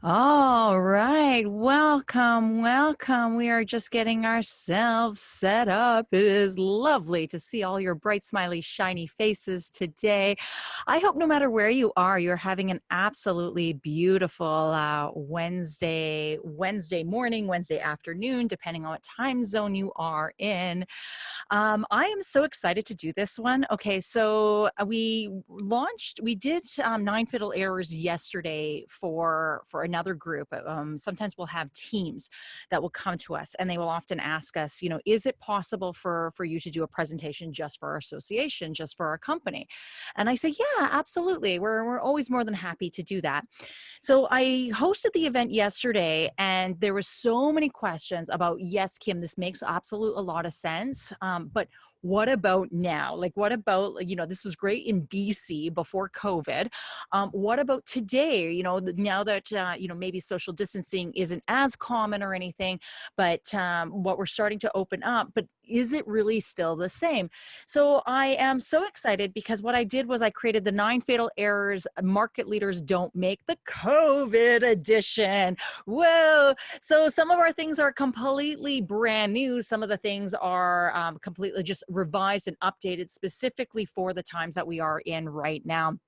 All right. Welcome. Welcome. We are just getting ourselves set up. It is lovely to see all your bright, smiley, shiny faces today. I hope no matter where you are, you're having an absolutely beautiful uh, Wednesday, Wednesday morning, Wednesday afternoon, depending on what time zone you are in. Um, I am so excited to do this one. Okay. So uh, we launched, we did um, nine fatal errors yesterday for, for another group. Uh, um, sometimes we'll have teams that will come to us and they will often ask us, you know, is it possible for, for you to do a presentation just for our association, just for our company? And I say, yeah, absolutely. We're, we're always more than happy to do that. So I hosted the event yesterday and there were so many questions about, yes, Kim, this makes absolute a lot of sense. Um, but what about now? Like, what about, you know, this was great in BC before COVID. Um, what about today? You know, now that, uh, you know, maybe social distancing isn't as common or anything, but um, what we're starting to open up, but is it really still the same? So I am so excited because what I did was I created the nine fatal errors market leaders don't make the COVID edition. Whoa. So some of our things are completely brand new. Some of the things are um, completely just revised and updated specifically for the times that we are in right now.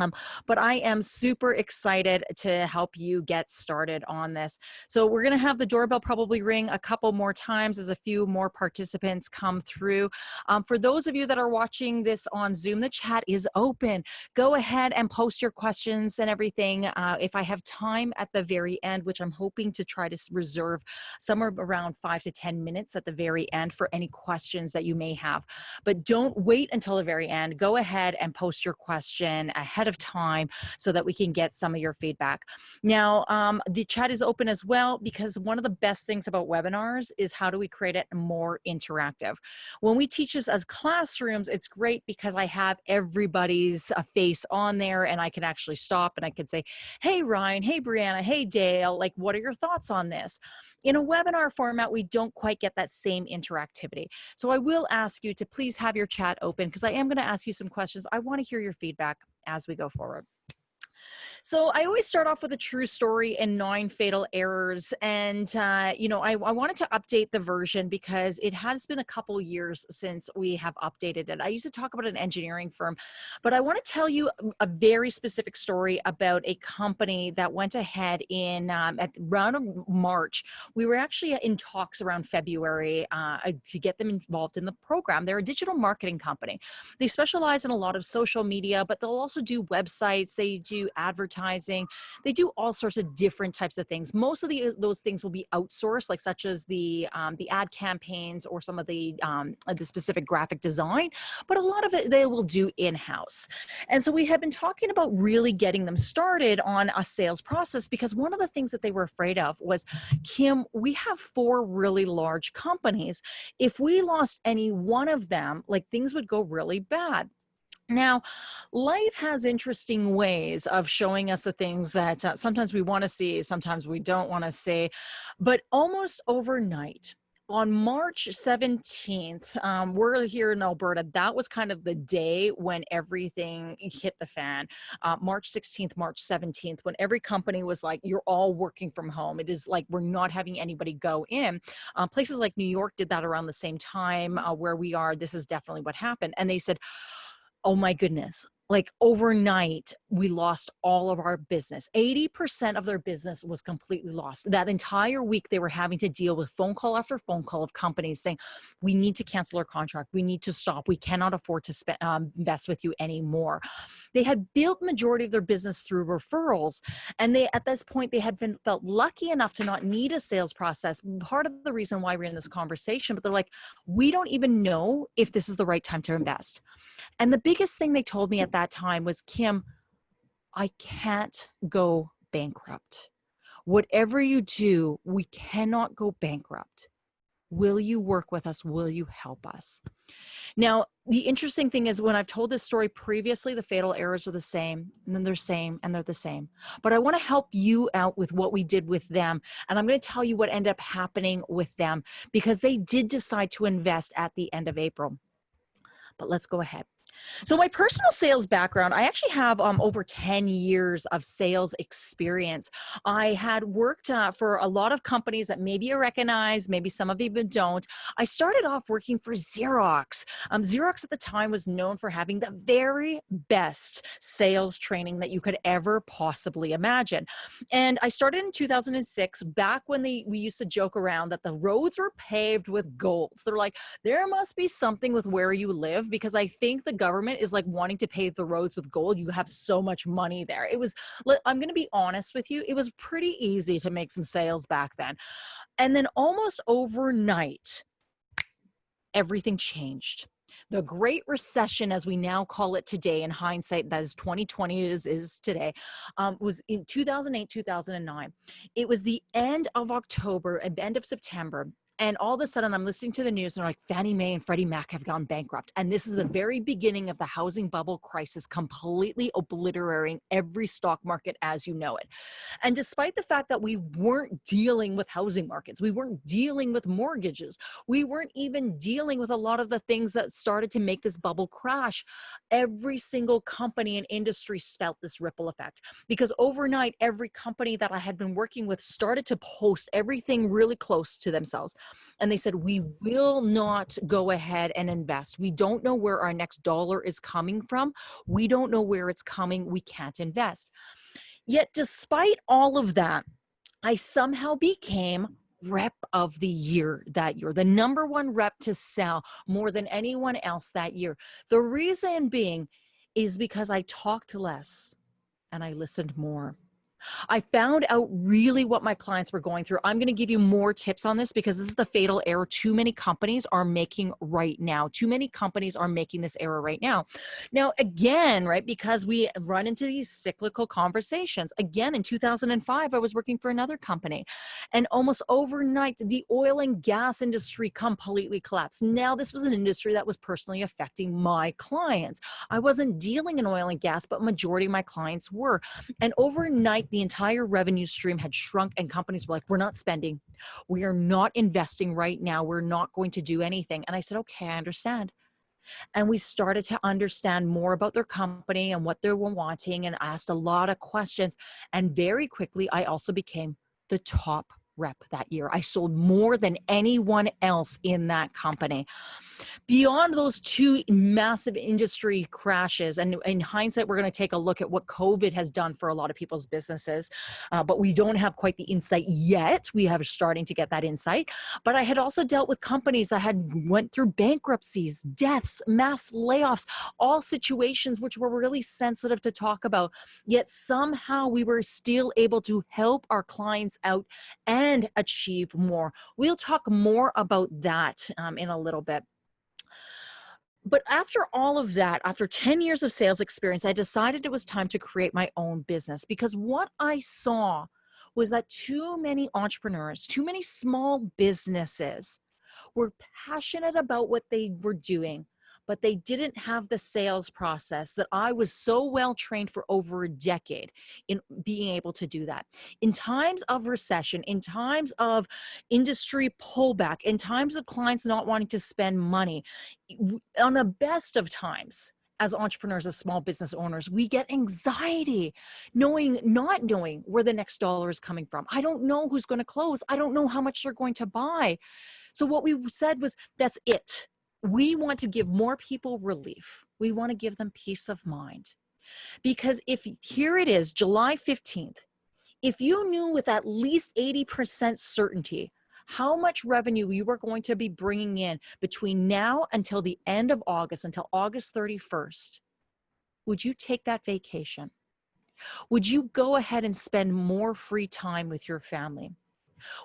Um, but I am super excited to help you get started on this. So we're going to have the doorbell probably ring a couple more times as a few more participants come through. Um, for those of you that are watching this on Zoom, the chat is open. Go ahead and post your questions and everything. Uh, if I have time at the very end, which I'm hoping to try to reserve somewhere around five to 10 minutes at the very end for any questions that you may have. But don't wait until the very end. Go ahead and post your question ahead of time so that we can get some of your feedback. Now, um, the chat is open as well because one of the best things about webinars is how do we create it more interactive. When we teach this as classrooms, it's great because I have everybody's uh, face on there and I can actually stop and I can say, hey, Ryan, hey, Brianna, hey, Dale, like, what are your thoughts on this? In a webinar format, we don't quite get that same interactivity. So I will ask you to please have your chat open because I am going to ask you some questions. I want to hear your feedback as we go forward. So I always start off with a true story and nine fatal errors. And, uh, you know, I, I, wanted to update the version because it has been a couple years since we have updated it. I used to talk about an engineering firm, but I want to tell you a very specific story about a company that went ahead in um, at around March. We were actually in talks around February uh, to get them involved in the program. They're a digital marketing company. They specialize in a lot of social media, but they'll also do websites. They do advertising advertising. They do all sorts of different types of things. Most of the, those things will be outsourced, like such as the, um, the ad campaigns or some of the, um, the specific graphic design, but a lot of it they will do in-house. And so we have been talking about really getting them started on a sales process because one of the things that they were afraid of was, Kim, we have four really large companies. If we lost any one of them, like things would go really bad. Now, life has interesting ways of showing us the things that uh, sometimes we want to see, sometimes we don't want to see, but almost overnight, on March 17th, um, we're here in Alberta. That was kind of the day when everything hit the fan. Uh, March 16th, March 17th, when every company was like, you're all working from home. It is like we're not having anybody go in. Uh, places like New York did that around the same time uh, where we are. This is definitely what happened. And they said, oh my goodness, like overnight, we lost all of our business. 80% of their business was completely lost. That entire week, they were having to deal with phone call after phone call of companies saying, we need to cancel our contract. We need to stop. We cannot afford to spend, um, invest with you anymore. They had built majority of their business through referrals. And they, at this point, they had been felt lucky enough to not need a sales process. Part of the reason why we're in this conversation, but they're like, we don't even know if this is the right time to invest. And the biggest thing they told me at that that time was Kim, I can't go bankrupt. Whatever you do, we cannot go bankrupt. Will you work with us? Will you help us? Now, the interesting thing is when I've told this story previously, the fatal errors are the same, and then they're same, and they're the same. But I want to help you out with what we did with them. And I'm going to tell you what ended up happening with them because they did decide to invest at the end of April. But let's go ahead. So my personal sales background, I actually have um, over 10 years of sales experience. I had worked uh, for a lot of companies that maybe you recognize, maybe some of you don't. I started off working for Xerox. Um, Xerox at the time was known for having the very best sales training that you could ever possibly imagine. And I started in 2006, back when they, we used to joke around that the roads were paved with gold. So they're like, there must be something with where you live because I think the government is like wanting to pave the roads with gold. You have so much money there. It was, I'm going to be honest with you, it was pretty easy to make some sales back then. And then almost overnight, everything changed. The Great Recession, as we now call it today, in hindsight, that is 2020 is, is today, um, was in 2008, 2009. It was the end of October, end of September, and all of a sudden, I'm listening to the news and I'm like Fannie Mae and Freddie Mac have gone bankrupt. And this is the very beginning of the housing bubble crisis, completely obliterating every stock market as you know it. And despite the fact that we weren't dealing with housing markets, we weren't dealing with mortgages, we weren't even dealing with a lot of the things that started to make this bubble crash, every single company and industry felt this ripple effect. Because overnight, every company that I had been working with started to post everything really close to themselves and they said, we will not go ahead and invest. We don't know where our next dollar is coming from. We don't know where it's coming. We can't invest. Yet despite all of that, I somehow became rep of the year that year, the number one rep to sell more than anyone else that year. The reason being is because I talked less and I listened more. I found out really what my clients were going through. I'm going to give you more tips on this because this is the fatal error too many companies are making right now. Too many companies are making this error right now. Now, again, right, because we run into these cyclical conversations. Again, in 2005, I was working for another company and almost overnight, the oil and gas industry completely collapsed. Now, this was an industry that was personally affecting my clients. I wasn't dealing in oil and gas, but majority of my clients were. And overnight, the entire revenue stream had shrunk and companies were like, we're not spending. We are not investing right now. We're not going to do anything. And I said, okay, I understand. And we started to understand more about their company and what they were wanting and asked a lot of questions. And very quickly, I also became the top rep that year. I sold more than anyone else in that company. Beyond those two massive industry crashes, and in hindsight, we're going to take a look at what COVID has done for a lot of people's businesses, uh, but we don't have quite the insight yet. We have starting to get that insight. But I had also dealt with companies that had went through bankruptcies, deaths, mass layoffs, all situations which were really sensitive to talk about. Yet somehow we were still able to help our clients out and achieve more. We'll talk more about that um, in a little bit but after all of that, after 10 years of sales experience, I decided it was time to create my own business because what I saw was that too many entrepreneurs, too many small businesses were passionate about what they were doing, but they didn't have the sales process that I was so well trained for over a decade in being able to do that. In times of recession, in times of industry pullback, in times of clients not wanting to spend money, on the best of times, as entrepreneurs, as small business owners, we get anxiety knowing, not knowing where the next dollar is coming from. I don't know who's going to close. I don't know how much they're going to buy. So what we said was, that's it we want to give more people relief. We want to give them peace of mind. Because if here it is, July 15th, if you knew with at least 80% certainty how much revenue you were going to be bringing in between now until the end of August, until August 31st, would you take that vacation? Would you go ahead and spend more free time with your family?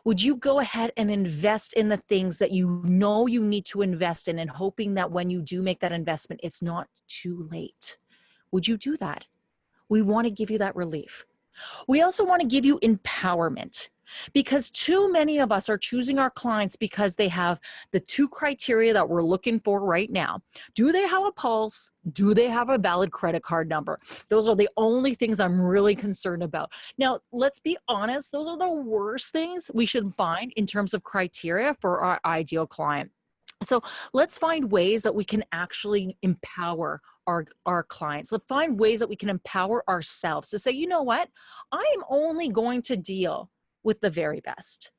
Would you go ahead and invest in the things that you know you need to invest in and hoping that when you do make that investment, it's not too late? Would you do that? We want to give you that relief. We also want to give you empowerment because too many of us are choosing our clients because they have the two criteria that we're looking for right now. Do they have a pulse? Do they have a valid credit card number? Those are the only things I'm really concerned about. Now, let's be honest, those are the worst things we should find in terms of criteria for our ideal client. So let's find ways that we can actually empower our, our clients. Let's find ways that we can empower ourselves to say, you know what? I am only going to deal with the very best.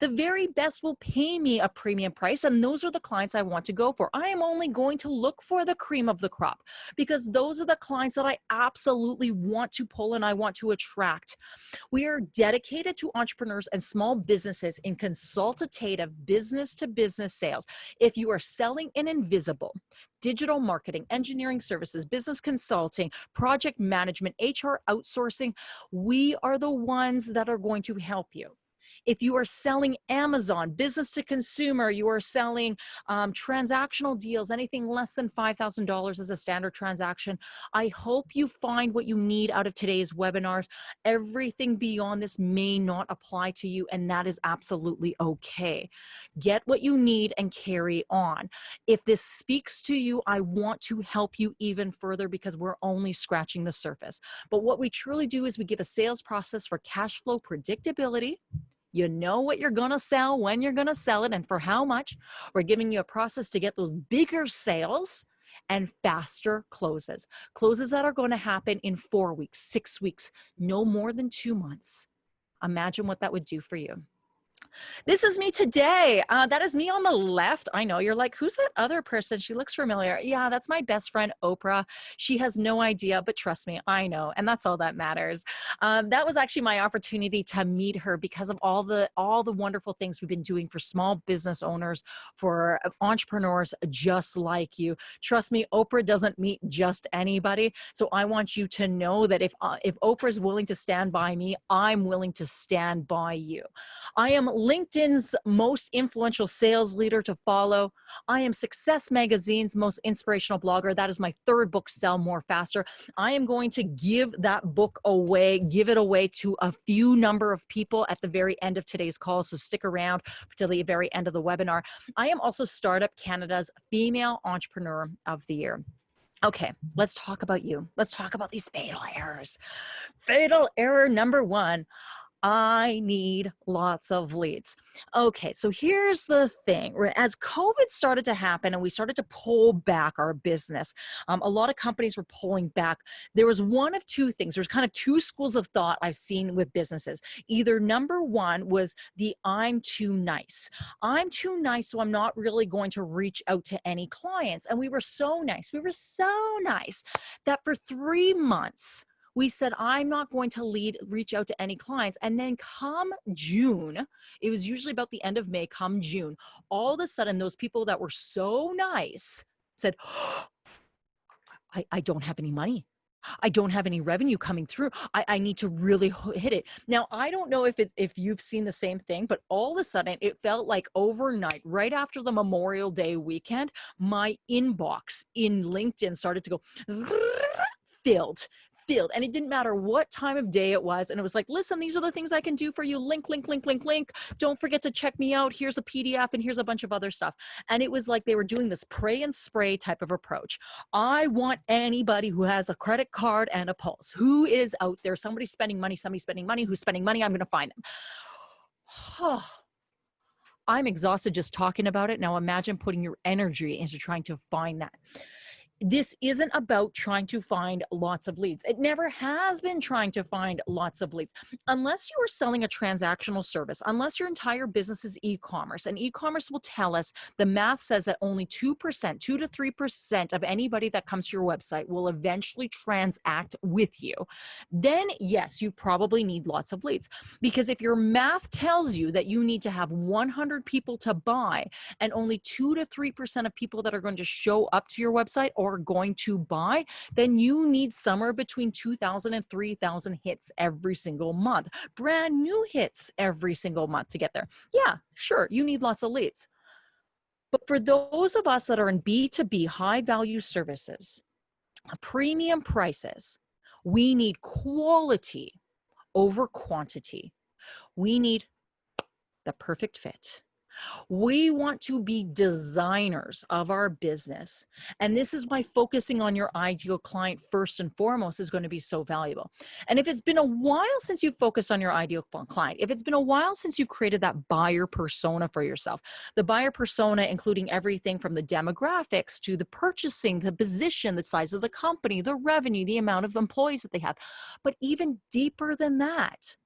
The very best will pay me a premium price, and those are the clients I want to go for. I am only going to look for the cream of the crop because those are the clients that I absolutely want to pull and I want to attract. We are dedicated to entrepreneurs and small businesses in consultative business to business sales. If you are selling an invisible, digital marketing, engineering services, business consulting, project management, HR outsourcing, we are the ones that are going to help you. If you are selling Amazon, business to consumer, you are selling um, transactional deals, anything less than $5,000 as a standard transaction. I hope you find what you need out of today's webinars. Everything beyond this may not apply to you, and that is absolutely okay. Get what you need and carry on. If this speaks to you, I want to help you even further because we're only scratching the surface. But what we truly do is we give a sales process for cash flow predictability, you know what you're going to sell, when you're going to sell it, and for how much. We're giving you a process to get those bigger sales and faster closes. Closes that are going to happen in four weeks, six weeks, no more than two months. Imagine what that would do for you. This is me today. Uh, that is me on the left. I know you're like, who's that other person? She looks familiar. Yeah, that's my best friend, Oprah. She has no idea, but trust me, I know. And that's all that matters. Um, that was actually my opportunity to meet her because of all the, all the wonderful things we've been doing for small business owners, for entrepreneurs just like you. Trust me, Oprah doesn't meet just anybody. So I want you to know that if, uh, if Oprah's willing to stand by me, I'm willing to stand by you. I am LinkedIn's most influential sales leader to follow. I am Success Magazine's most inspirational blogger. That is my third book, Sell More Faster. I am going to give that book away, give it away to a few number of people at the very end of today's call. So stick around till the very end of the webinar. I am also Startup Canada's Female Entrepreneur of the Year. Okay, let's talk about you. Let's talk about these fatal errors. Fatal error number one. I need lots of leads. Okay, so here's the thing. As COVID started to happen and we started to pull back our business, um, a lot of companies were pulling back. There was one of two things. There's kind of two schools of thought I've seen with businesses. Either number one was the I'm too nice. I'm too nice, so I'm not really going to reach out to any clients. And we were so nice. We were so nice that for three months, we said, I'm not going to lead, reach out to any clients. And then come June, it was usually about the end of May, come June, all of a sudden those people that were so nice said, oh, I, I don't have any money. I don't have any revenue coming through. I, I need to really hit it. Now, I don't know if it, if you've seen the same thing, but all of a sudden it felt like overnight, right after the Memorial Day weekend, my inbox in LinkedIn started to go filled filled and it didn't matter what time of day it was and it was like listen these are the things i can do for you. Link link link link link. Don't forget to check me out. Here's a pdf and here's a bunch of other stuff. And it was like they were doing this pray and spray type of approach. I want anybody who has a credit card and a pulse. Who is out there? Somebody spending money somebody spending money. Who's spending money? I'm going to find them. I'm exhausted just talking about it. Now imagine putting your energy into trying to find that this isn't about trying to find lots of leads. It never has been trying to find lots of leads. Unless you are selling a transactional service, unless your entire business is e-commerce, and e-commerce will tell us the math says that only 2%, 2 to 3% of anybody that comes to your website will eventually transact with you. Then yes, you probably need lots of leads. Because if your math tells you that you need to have 100 people to buy and only 2 to 3% of people that are going to show up to your website or are going to buy, then you need somewhere between 2,000 and 3,000 hits every single month, brand new hits every single month to get there. Yeah, sure, you need lots of leads. But for those of us that are in B2B high value services, premium prices, we need quality over quantity. We need the perfect fit We want to be designers of our business. And this is why focusing on your ideal client first and foremost is going to be so valuable. And if it's been a while since you've focused on your ideal client, if it's been a while since you've created that buyer persona for yourself, the buyer persona, including everything from the demographics to the purchasing, the position, the size of the company, the revenue, the amount of employees that they have, but even deeper than that,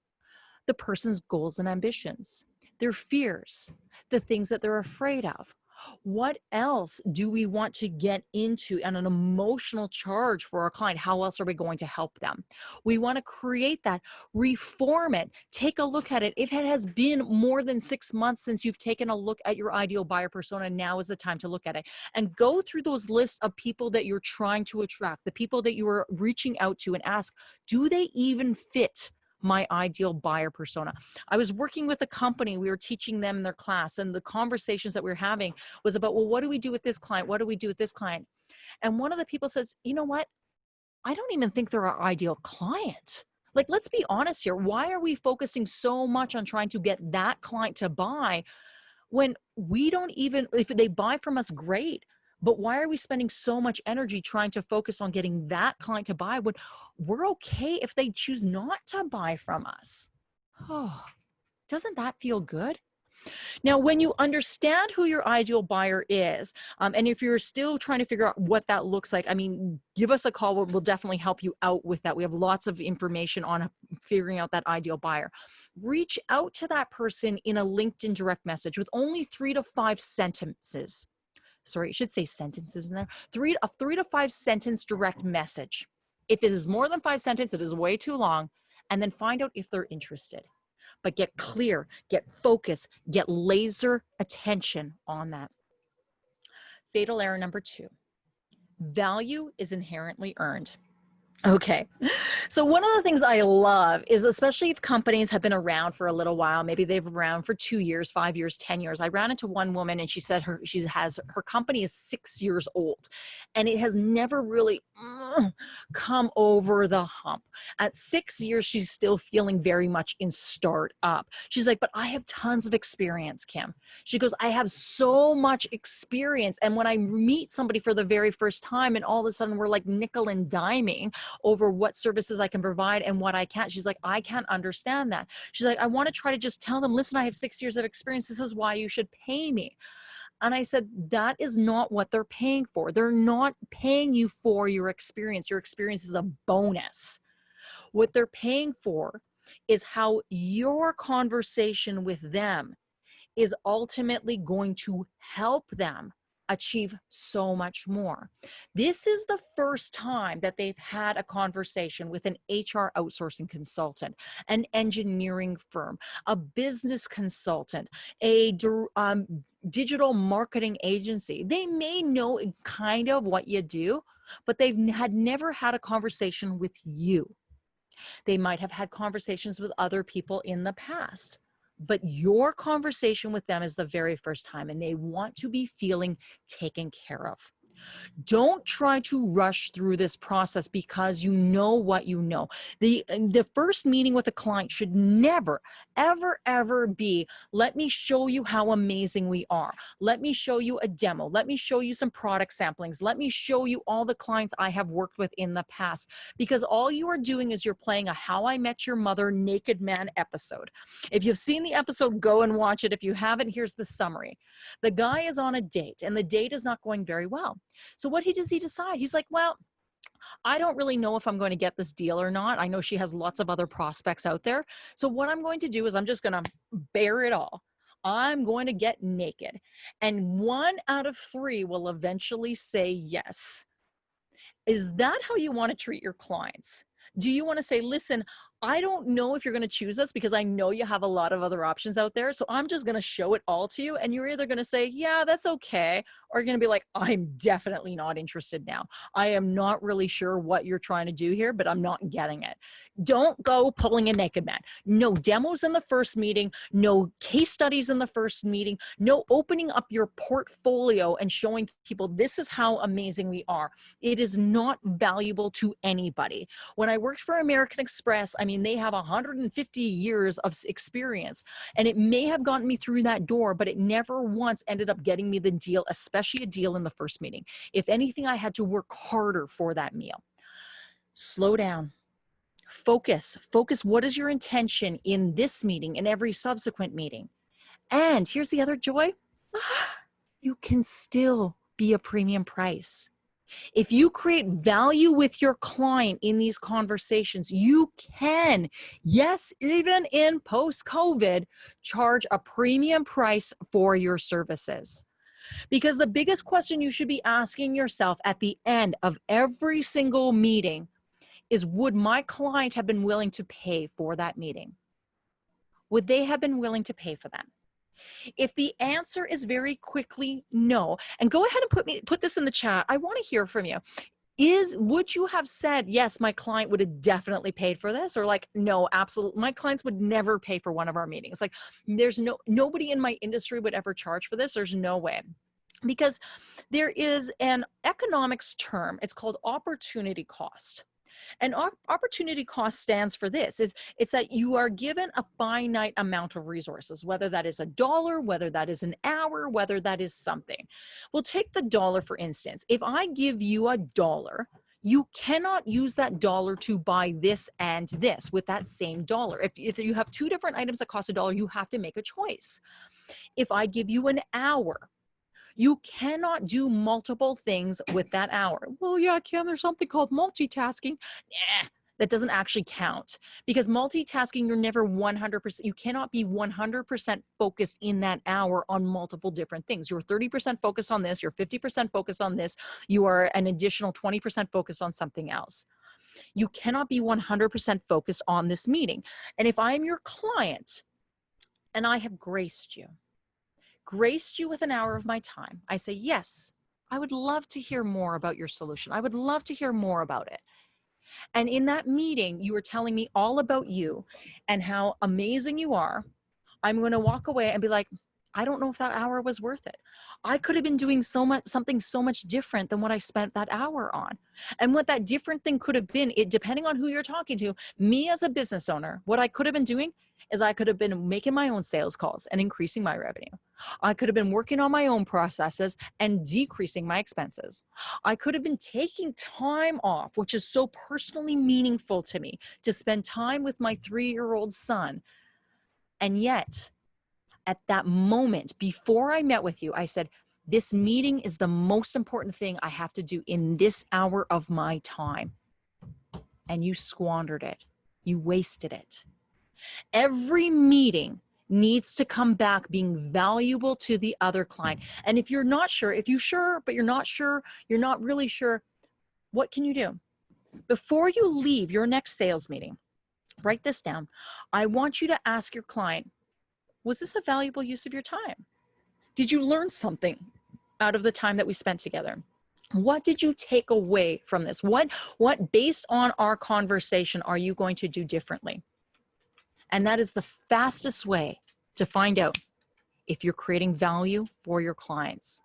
the person's goals and ambitions their fears, the things that they're afraid of. What else do we want to get into and an emotional charge for our client? How else are we going to help them? We want to create that, reform it, take a look at it. If it has been more than six months since you've taken a look at your ideal buyer persona, now is the time to look at it and go through those lists of people that you're trying to attract, the people that you are reaching out to and ask, do they even fit my ideal buyer persona. I was working with a company, we were teaching them their class and the conversations that we were having was about, well, what do we do with this client? What do we do with this client? And one of the people says, you know what? I don't even think they're our ideal client. Like, let's be honest here. Why are we focusing so much on trying to get that client to buy when we don't even, if they buy from us, great. But why are we spending so much energy trying to focus on getting that client to buy when we're okay if they choose not to buy from us? Oh, doesn't that feel good? Now, when you understand who your ideal buyer is, um, and if you're still trying to figure out what that looks like, I mean, give us a call. We'll, we'll definitely help you out with that. We have lots of information on figuring out that ideal buyer. Reach out to that person in a LinkedIn direct message with only three to five sentences sorry, it should say sentences in there, three, a three to five sentence direct message. If it is more than five sentences, it is way too long, and then find out if they're interested. But get clear, get focus, get laser attention on that. Fatal error number two, value is inherently earned. Okay. So one of the things I love is especially if companies have been around for a little while, maybe they've been around for two years, five years, 10 years. I ran into one woman and she said her, she has, her company is six years old and it has never really uh, come over the hump. At six years, she's still feeling very much in startup. She's like, but I have tons of experience, Kim. She goes, I have so much experience. And when I meet somebody for the very first time and all of a sudden we're like nickel and diming, over what services I can provide and what I can't. She's like, I can't understand that. She's like, I want to try to just tell them, listen, I have six years of experience. This is why you should pay me. And I said, that is not what they're paying for. They're not paying you for your experience. Your experience is a bonus. What they're paying for is how your conversation with them is ultimately going to help them achieve so much more. This is the first time that they've had a conversation with an HR outsourcing consultant, an engineering firm, a business consultant, a um, digital marketing agency. They may know kind of what you do, but they've had never had a conversation with you. They might have had conversations with other people in the past but your conversation with them is the very first time and they want to be feeling taken care of. Don't try to rush through this process because you know what you know. The, the first meeting with a client should never, ever, ever be, let me show you how amazing we are. Let me show you a demo. Let me show you some product samplings. Let me show you all the clients I have worked with in the past. Because all you are doing is you're playing a How I Met Your Mother Naked Man episode. If you've seen the episode, go and watch it. If you haven't, here's the summary. The guy is on a date and the date is not going very well. So what he does he decide? He's like, well, I don't really know if I'm going to get this deal or not. I know she has lots of other prospects out there. So what I'm going to do is I'm just going to bear it all. I'm going to get naked. And one out of three will eventually say yes. Is that how you want to treat your clients? Do you want to say, listen, I don't know if you're going to choose us because I know you have a lot of other options out there. So I'm just going to show it all to you. And you're either going to say, yeah, that's okay. Or you're going to be like, I'm definitely not interested now. I am not really sure what you're trying to do here, but I'm not getting it. Don't go pulling a naked man. No demos in the first meeting, no case studies in the first meeting, no opening up your portfolio and showing people this is how amazing we are. It is not valuable to anybody. When I worked for American Express, I mean, they have 150 years of experience and it may have gotten me through that door, but it never once ended up getting me the deal, especially a deal in the first meeting. If anything, I had to work harder for that meal. Slow down. Focus. Focus. What is your intention in this meeting and every subsequent meeting? And here's the other joy. You can still be a premium price. If you create value with your client in these conversations, you can, yes, even in post COVID, charge a premium price for your services. Because the biggest question you should be asking yourself at the end of every single meeting is Would my client have been willing to pay for that meeting? Would they have been willing to pay for that? If the answer is very quickly no, and go ahead and put me put this in the chat. I want to hear from you. Is would you have said yes, my client would have definitely paid for this, or like no, absolutely, my clients would never pay for one of our meetings. Like there's no nobody in my industry would ever charge for this. There's no way because there is an economics term it's called opportunity cost and opportunity cost stands for this. It's, it's that you are given a finite amount of resources, whether that is a dollar, whether that is an hour, whether that is something. We'll take the dollar for instance. If I give you a dollar, you cannot use that dollar to buy this and this with that same dollar. If, if you have two different items that cost a dollar, you have to make a choice. If I give you an hour, you cannot do multiple things with that hour. Well, yeah, Kim, there's something called multitasking. Nah, that doesn't actually count because multitasking you're never 100% you cannot be 100% focused in that hour on multiple different things you're 30% focused on this you're 50% focused on this you are an additional 20% focused on something else you cannot be 100% focused on this meeting and if i am your client and i have graced you graced you with an hour of my time, I say, yes, I would love to hear more about your solution. I would love to hear more about it. And in that meeting, you were telling me all about you and how amazing you are. I'm going to walk away and be like, I don't know if that hour was worth it. I could have been doing so much, something so much different than what I spent that hour on. And what that different thing could have been, it depending on who you're talking to, me as a business owner, what I could have been doing is I could have been making my own sales calls and increasing my revenue. I could have been working on my own processes and decreasing my expenses. I could have been taking time off, which is so personally meaningful to me, to spend time with my three year old son. And yet, at that moment, before I met with you, I said, this meeting is the most important thing I have to do in this hour of my time. And you squandered it. You wasted it. Every meeting needs to come back being valuable to the other client. Mm-hmm. And if you're not sure, if you're sure, but you're not sure, you're not really sure, what can you do? Before you leave your next sales meeting, write this down. I want you to ask your client, was this a valuable use of your time? Did you learn something out of the time that we spent together? What did you take away from this? What, what based on our conversation are you going to do differently? And that is the fastest way to find out if you're creating value for your clients.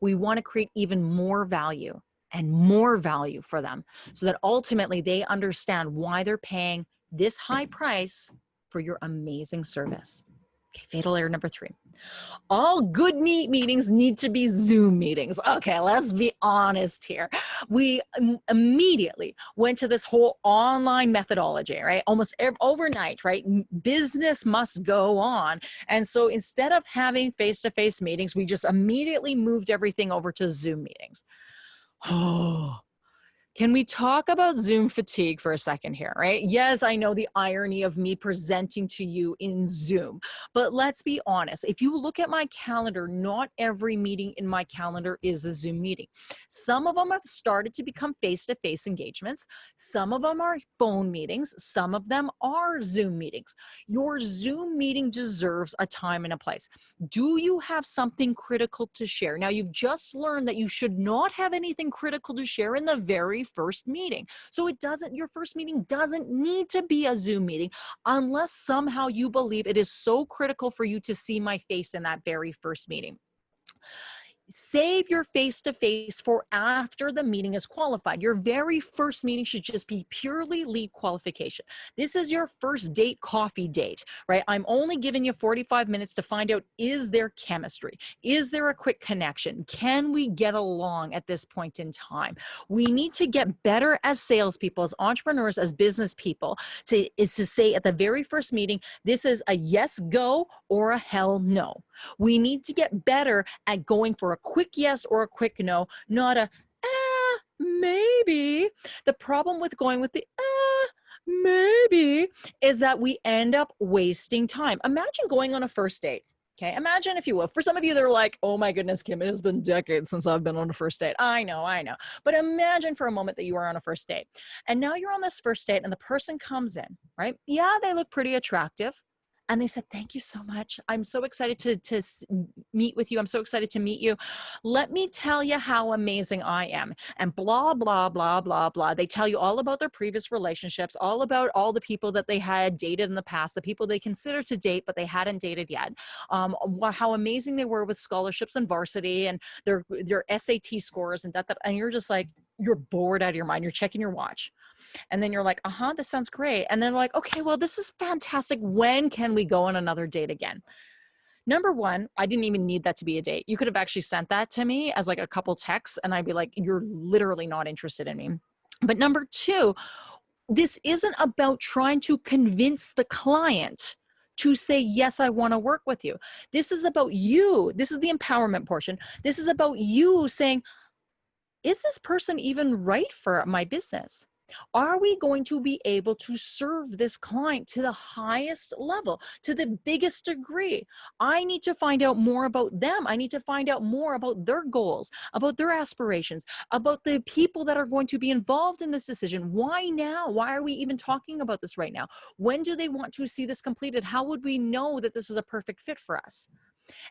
We want to create even more value and more value for them so that ultimately they understand why they're paying this high price for your amazing service. Okay, fatal error number three. All good meet meetings need to be Zoom meetings. Okay, let's be honest here. We immediately went to this whole online methodology, right? Almost overnight, right? Business must go on. And so instead of having face-to-face -face meetings, we just immediately moved everything over to Zoom meetings. Oh, can we talk about Zoom fatigue for a second here, right? Yes, I know the irony of me presenting to you in Zoom, but let's be honest. If you look at my calendar, not every meeting in my calendar is a Zoom meeting. Some of them have started to become face-to-face -face engagements. Some of them are phone meetings. Some of them are Zoom meetings. Your Zoom meeting deserves a time and a place. Do you have something critical to share? Now, you've just learned that you should not have anything critical to share in the very first meeting. So it doesn't, your first meeting doesn't need to be a Zoom meeting unless somehow you believe it is so critical for you to see my face in that very first meeting save your face to face for after the meeting is qualified. Your very first meeting should just be purely lead qualification. This is your first date coffee date, right? I'm only giving you 45 minutes to find out is there chemistry? Is there a quick connection? Can we get along at this point in time? We need to get better as salespeople, as entrepreneurs, as business people to is to say at the very first meeting, this is a yes go or a hell no. We need to get better at going for a quick yes or a quick no, not a eh, maybe. The problem with going with the eh, maybe is that we end up wasting time. Imagine going on a first date. Okay, imagine if you will. For some of you that are like, oh my goodness, Kim, it has been decades since I've been on a first date. I know, I know. But imagine for a moment that you are on a first date. And now you're on this first date and the person comes in, right? Yeah, they look pretty attractive and they said thank you so much. I'm so excited to to meet with you. I'm so excited to meet you. Let me tell you how amazing i am. And blah blah blah blah blah. They tell you all about their previous relationships all about all the people that they had dated in the past the people they consider to date but they hadn't dated yet. Um, how amazing they were with scholarships and varsity and their their sat scores and that, that and you're just like you're bored out of your mind. You're checking your watch and then you're like, uh huh, this sounds great. And then like, okay, well, this is fantastic. When can we go on another date again? Number one, I didn't even need that to be a date. You could have actually sent that to me as like a couple texts, and I'd be like, you're literally not interested in me. But number two, this isn't about trying to convince the client to say, yes, I want to work with you. This is about you. This is the empowerment portion. This is about you saying, is this person even right for my business? Are we going to be able to serve this client to the highest level, to the biggest degree? I need to find out more about them. I need to find out more about their goals, about their aspirations, about the people that are going to be involved in this decision. Why now? Why are we even talking about this right now? When do they want to see this completed? How would we know that this is a perfect fit for us?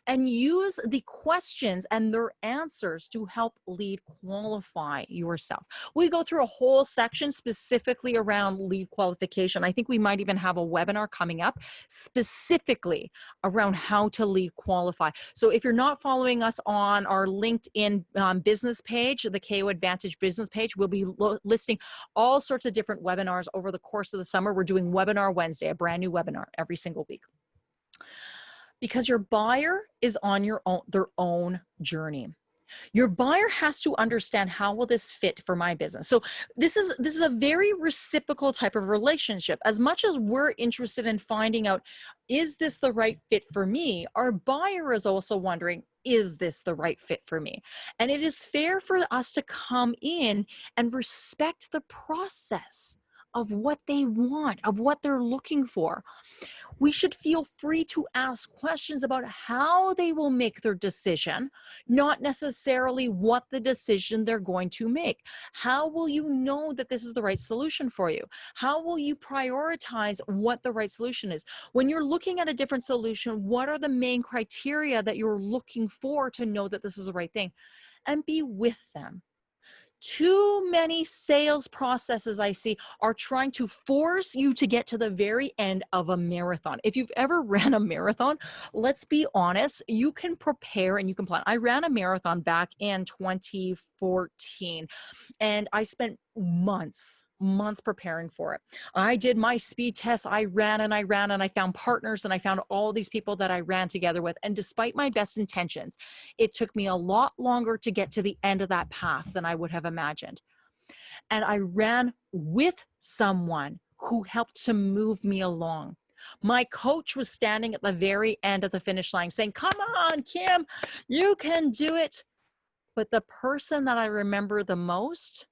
And use the questions and their answers to help lead qualify yourself. We go through a whole section specifically around lead qualification. I think we might even have a webinar coming up specifically around how to lead qualify. So if you're not following us on our LinkedIn um, business page, the KO Advantage business page, we'll be listing all sorts of different webinars over the course of the summer. We're doing Webinar Wednesday, a brand new webinar every single week because your buyer is on your own their own journey. Your buyer has to understand how will this fit for my business? So this is this is a very reciprocal type of relationship. As much as we're interested in finding out is this the right fit for me? Our buyer is also wondering is this the right fit for me? And it is fair for us to come in and respect the process of what they want, of what they're looking for. We should feel free to ask questions about how they will make their decision, not necessarily what the decision they're going to make. How will you know that this is the right solution for you? How will you prioritize what the right solution is? When you're looking at a different solution, what are the main criteria that you're looking for to know that this is the right thing? And be with them too many sales processes I see are trying to force you to get to the very end of a marathon. If you've ever ran a marathon, let's be honest, you can prepare and you can plan. I ran a marathon back in 2014 and I spent months months preparing for it. I did my speed tests. I ran and I ran and I found partners and I found all these people that I ran together with. And despite my best intentions, it took me a lot longer to get to the end of that path than I would have imagined. And I ran with someone who helped to move me along. My coach was standing at the very end of the finish line saying, Come on, Kim, you can do it. But the person that I remember the most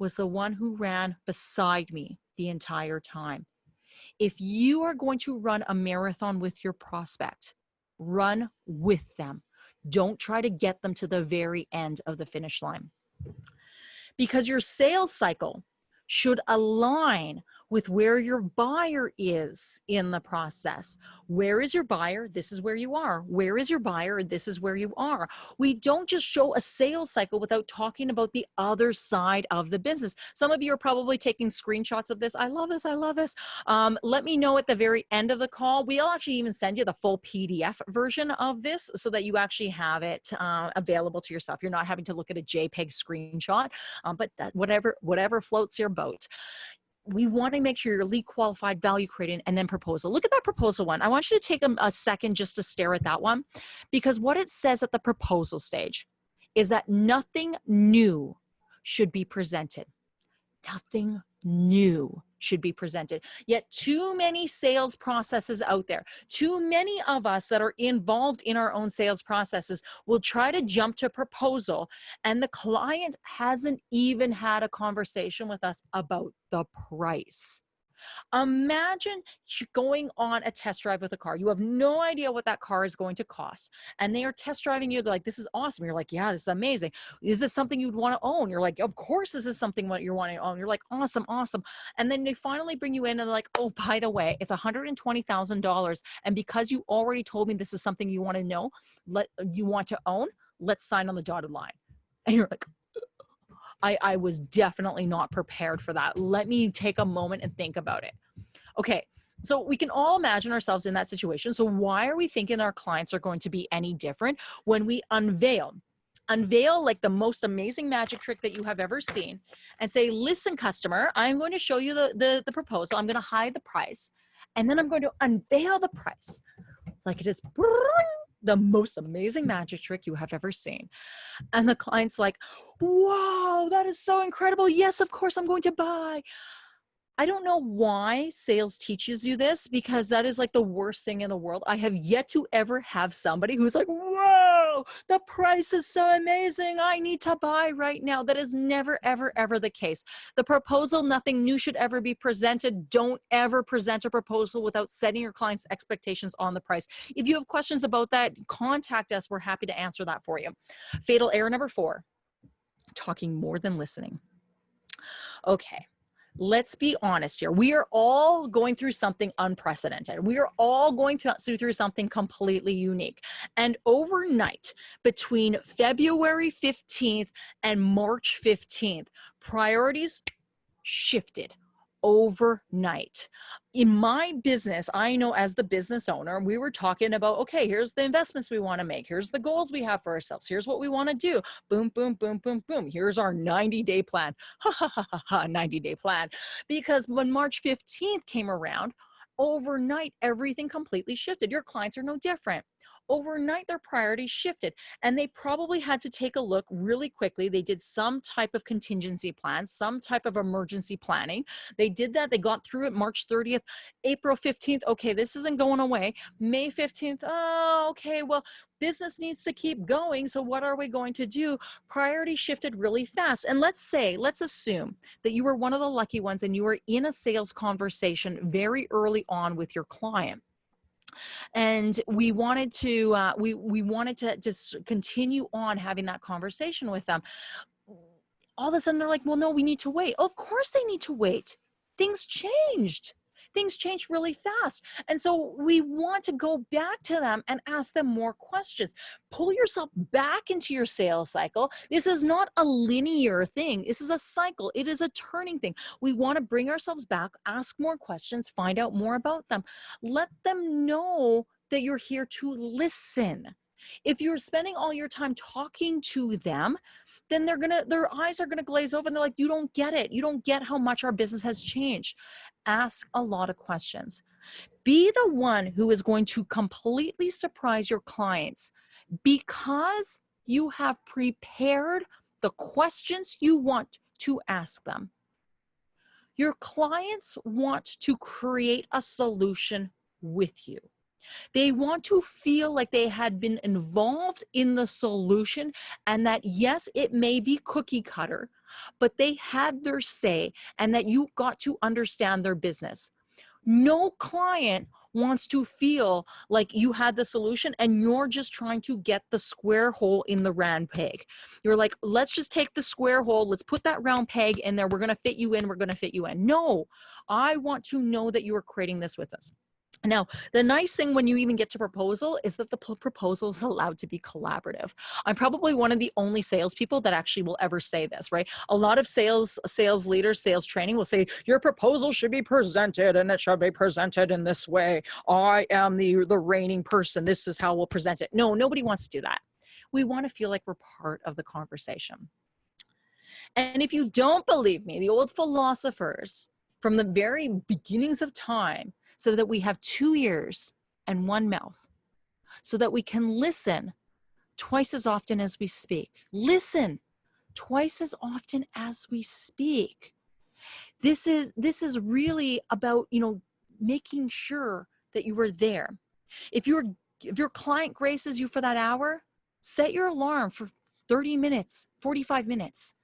was the one who ran beside me the entire time. If you are going to run a marathon with your prospect, run with them. Don't try to get them to the very end of the finish line. Because your sales cycle should align with where your buyer is in the process. Where is your buyer? This is where you are. Where is your buyer? This is where you are. We don't just show a sales cycle without talking about the other side of the business. Some of you are probably taking screenshots of this. I love this. I love this. Um, let me know at the very end of the call. We'll actually even send you the full PDF version of this so that you actually have it uh, available to yourself. You're not having to look at a JPEG screenshot, um, but whatever, whatever floats your boat we want to make sure you're lead qualified, value creating, and then proposal. Look at that proposal one. I want you to take a, a second just to stare at that one because what it says at the proposal stage is that nothing new should be presented. Nothing new should be presented. Yet too many sales processes out there, too many of us that are involved in our own sales processes will try to jump to proposal and the client hasn't even had a conversation with us about the price. Imagine going on a test drive with a car. You have no idea what that car is going to cost. And they are test driving you. They're like, this is awesome. You're like, yeah, this is amazing. Is this something you'd want to own? You're like, of course, this is something what you're wanting to own. You're like, awesome, awesome. And then they finally bring you in and they're like, oh, by the way, it's $120,000. And because you already told me this is something you want to know, let you want to own, let's sign on the dotted line. And you're like, I, I was definitely not prepared for that. Let me take a moment and think about it. Okay, so we can all imagine ourselves in that situation. So why are we thinking our clients are going to be any different when we unveil? Unveil like the most amazing magic trick that you have ever seen and say, listen, customer, I'm going to show you the, the, the proposal. I'm going to hide the price and then I'm going to unveil the price like it is the most amazing mm. magic trick you have ever seen. And the client's like, wow, that is so incredible. Yes, of course I'm going to buy. I don't know why sales teaches you this because that is like the worst thing in the world. I have yet to ever have somebody who's like, whoa, Oh, the price is so amazing. I need to buy right now. That is never, ever, ever the case. The proposal, nothing new should ever be presented. Don't ever present a proposal without setting your client's expectations on the price. If you have questions about that, contact us. We're happy to answer that for you. Fatal error number four, talking more than listening. Okay let's be honest here. We are all going through something unprecedented. We are all going through something completely unique. And overnight, between February 15th and March 15th, priorities shifted overnight. In my business, I know as the business owner, we were talking about, okay, here's the investments we want to make. Here's the goals we have for ourselves. Here's what we want to do. Boom, boom, boom, boom, boom. Here's our 90 day plan. Ha ha ha ha ha, 90 day plan. Because when March 15th came around, overnight, everything completely shifted. Your clients are no different overnight their priorities shifted and they probably had to take a look really quickly. They did some type of contingency plan, some type of emergency planning. They did that. They got through it March 30th, April 15th. Okay, this isn't going away. May 15th. Oh, okay. Well, business needs to keep going. So what are we going to do? Priority shifted really fast. And let's say, let's assume that you were one of the lucky ones and you were in a sales conversation very early on with your client and we wanted to uh, we we wanted to just continue on having that conversation with them. All of a sudden they're like well no we need to wait. Of course they need to wait. Things changed things change really fast. And so we want to go back to them and ask them more questions. Pull yourself back into your sales cycle. This is not a linear thing. This is a cycle. It is a turning thing. We want to bring ourselves back, ask more questions, find out more about them. Let them know that you're here to listen. If you're spending all your time talking to them, then they're gonna their eyes are gonna glaze over and they're like, you don't get it. You don't get how much our business has changed. Ask a lot of questions. Be the one who is going to completely surprise your clients because you have prepared the questions you want to ask them. Your clients want to create a solution with you. They want to feel like they had been involved in the solution and that, yes, it may be cookie cutter, but they had their say and that you got to understand their business. No client wants to feel like you had the solution and you're just trying to get the square hole in the round peg. You're like, let's just take the square hole, let's put that round peg in there, we're gonna fit you in, we're gonna fit you in. No, I want to know that you are creating this with us. Now, the nice thing when you even get to proposal is that the proposal is allowed to be collaborative. I'm probably one of the only salespeople that actually will ever say this, right? A lot of sales sales leaders, sales training will say your proposal should be presented and it should be presented in this way. I am the the reigning person. This is how we'll present it. No, nobody wants to do that. We want to feel like we're part of the conversation. And if you don't believe me, the old philosophers from the very beginnings of time so that we have two ears and one mouth, so that we can listen twice as often as we speak. Listen twice as often as we speak. This is this is really about, you know, making sure that you are there. If your if your client graces you for that hour, set your alarm for 30 minutes, 45 minutes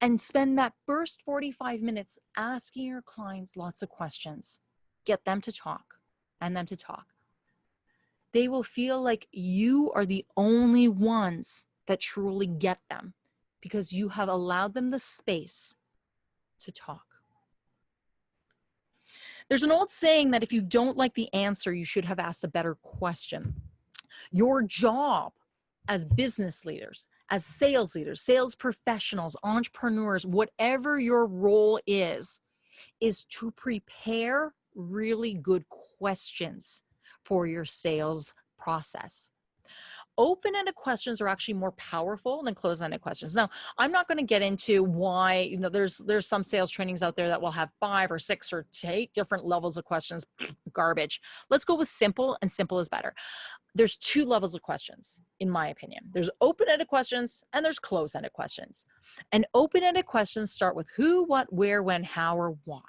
and spend that first 45 minutes asking your clients lots of questions get them to talk and them to talk. They will feel like you are the only ones that truly get them because you have allowed them the space to talk. There's an old saying that if you don't like the answer, you should have asked a better question. Your job as business leaders, as sales leaders, sales professionals, entrepreneurs, whatever your role is, is to prepare really good questions for your sales process. Open-ended questions are actually more powerful than closed-ended questions. Now, I'm not going to get into why, you know, there's there's some sales trainings out there that will have five or six or eight different levels of questions. Garbage. Let's go with simple, and simple is better. There's two levels of questions, in my opinion. There's open-ended questions and there's closed-ended questions. And open-ended questions start with who, what, where, when, how, or why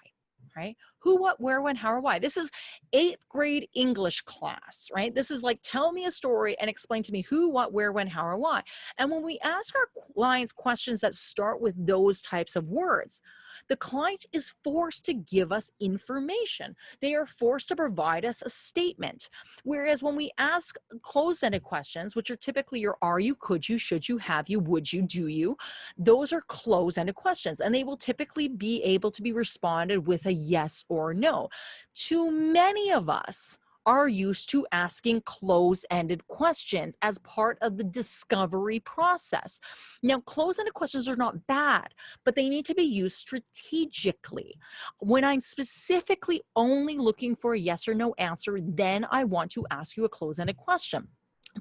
right? Who, what, where, when, how, or why. This is eighth grade English class, right? This is like, tell me a story and explain to me who, what, where, when, how, or why. And when we ask our clients questions that start with those types of words, the client is forced to give us information. They are forced to provide us a statement. Whereas when we ask closed-ended questions, which are typically your are you, could you, should you, have you, would you, do you, those are closed-ended questions and they will typically be able to be responded with a yes or no. Too many of us are used to asking close-ended questions as part of the discovery process. Now, close-ended questions are not bad, but they need to be used strategically. When I'm specifically only looking for a yes or no answer, then I want to ask you a close-ended question.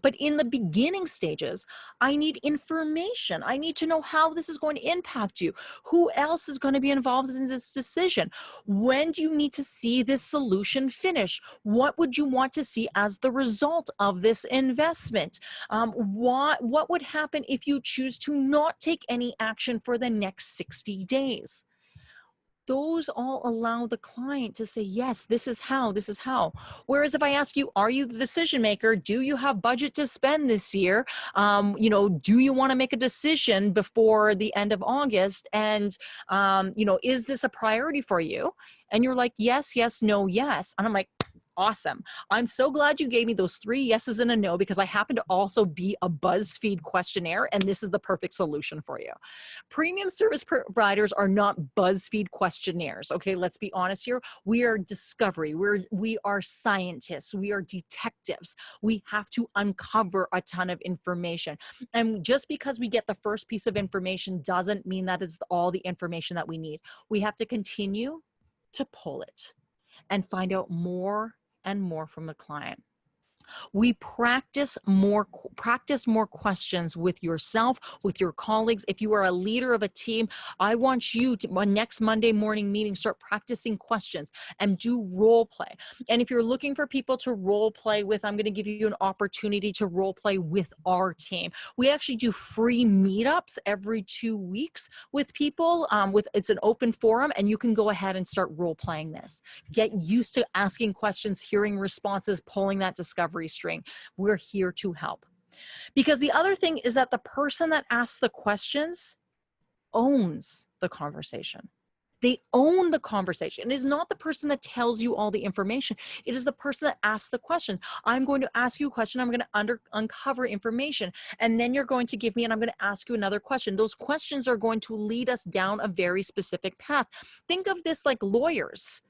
But in the beginning stages, I need information. I need to know how this is going to impact you. Who else is going to be involved in this decision? When do you need to see this solution finish? What would you want to see as the result of this investment? Um, what, what would happen if you choose to not take any action for the next 60 days? Those all allow the client to say, yes, this is how, this is how. Whereas if I ask you, are you the decision maker? Do you have budget to spend this year? Um, you know, do you want to make a decision before the end of August? And, um, you know, is this a priority for you? And you're like, yes, yes, no, yes. And I'm like, awesome. I'm so glad you gave me those three yeses and a no because I happen to also be a BuzzFeed questionnaire and this is the perfect solution for you. Premium service providers are not BuzzFeed questionnaires. Okay, let's be honest here. We are discovery. We're, we are scientists. We are detectives. We have to uncover a ton of information. And just because we get the first piece of information doesn't mean that it's all the information that we need. We have to continue to pull it and find out more and more from the client. We practice more, practice more questions with yourself, with your colleagues. If you are a leader of a team, I want you to, next Monday morning meeting, start practicing questions and do role play. And if you're looking for people to role play with, I'm gonna give you an opportunity to role play with our team. We actually do free meetups every two weeks with people. Um, with It's an open forum and you can go ahead and start role playing this. Get used to asking questions, hearing responses, pulling that discovery string. We're here to help. Because the other thing is that the person that asks the questions owns the conversation. They own the conversation. It is not the person that tells you all the information. It is the person that asks the questions. I'm going to ask you a question. I'm going to under, uncover information. And then you're going to give me, and I'm going to ask you another question. Those questions are going to lead us down a very specific path. Think of this like lawyers